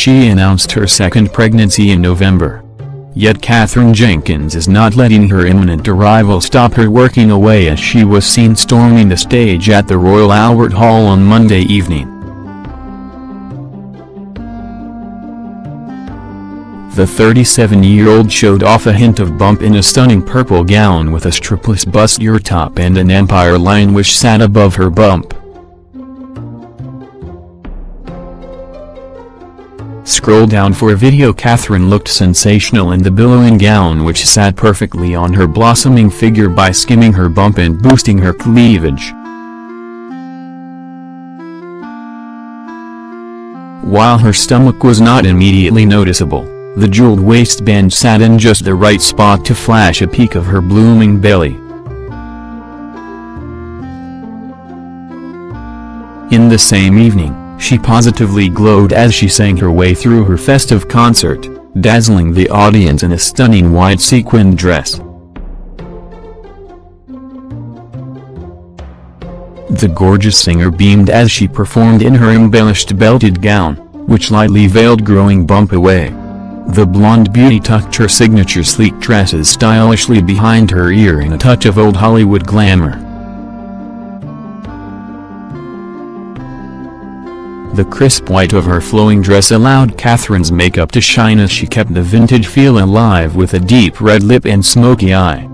She announced her second pregnancy in November. Yet Katherine Jenkins is not letting her imminent arrival stop her working away as she was seen storming the stage at the Royal Albert Hall on Monday evening. The 37-year-old showed off a hint of bump in a stunning purple gown with a strapless bustier top and an empire line which sat above her bump. Scroll down for a video Katherine looked sensational in the billowing gown which sat perfectly on her blossoming figure by skimming her bump and boosting her cleavage. While her stomach was not immediately noticeable, the jeweled waistband sat in just the right spot to flash a peek of her blooming belly. In the same evening, she positively glowed as she sang her way through her festive concert, dazzling the audience in a stunning white sequined dress. The gorgeous singer beamed as she performed in her embellished belted gown, which lightly veiled growing bump away. The blonde beauty tucked her signature sleek dresses stylishly behind her ear in a touch of old Hollywood glamour. The crisp white of her flowing dress allowed Katherine's makeup to shine as she kept the vintage feel alive with a deep red lip and smoky eye.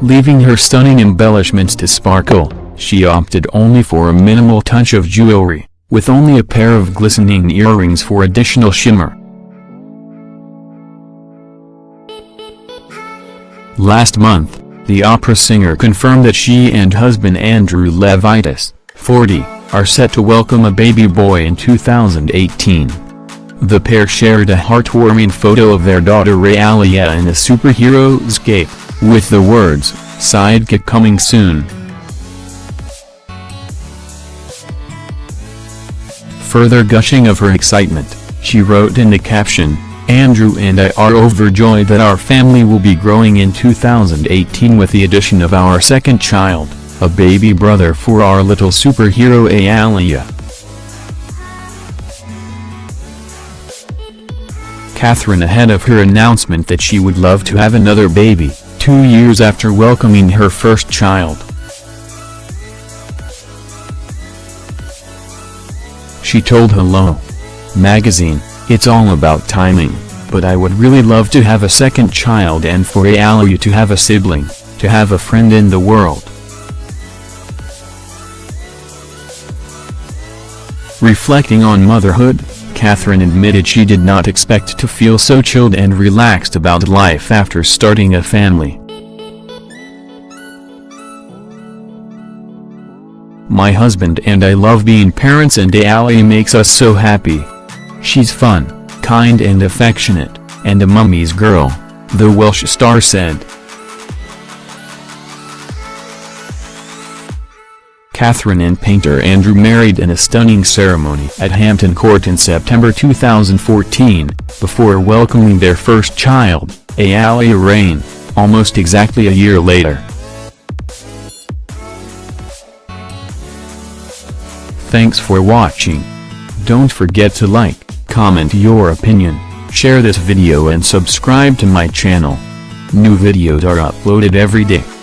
Leaving her stunning embellishments to sparkle, she opted only for a minimal touch of jewelry, with only a pair of glistening earrings for additional shimmer. Last month, the opera singer confirmed that she and husband Andrew Levitas, 40, are set to welcome a baby boy in 2018. The pair shared a heartwarming photo of their daughter Aaliyah in a superhero's cape, with the words, sidekick coming soon. Further gushing of her excitement, she wrote in the caption, Andrew and I are overjoyed that our family will be growing in 2018 with the addition of our second child, a baby brother for our little superhero Aaliyah. Katherine ahead of her announcement that she would love to have another baby, two years after welcoming her first child. She told Hello! magazine, it's all about timing, but I would really love to have a second child and for Aaliyah to have a sibling, to have a friend in the world. Reflecting on motherhood, Katherine admitted she did not expect to feel so chilled and relaxed about life after starting a family. My husband and I love being parents and Aaliyah makes us so happy. She's fun, kind and affectionate, and a mummy's girl, the Welsh star said. Katherine and painter Andrew married in a stunning ceremony at Hampton Court in September 2014, before welcoming their first child, Aaliyah Rain, almost exactly a year later. Thanks for watching. Don't forget to like, comment your opinion, share this video and subscribe to my channel. New videos are uploaded every day.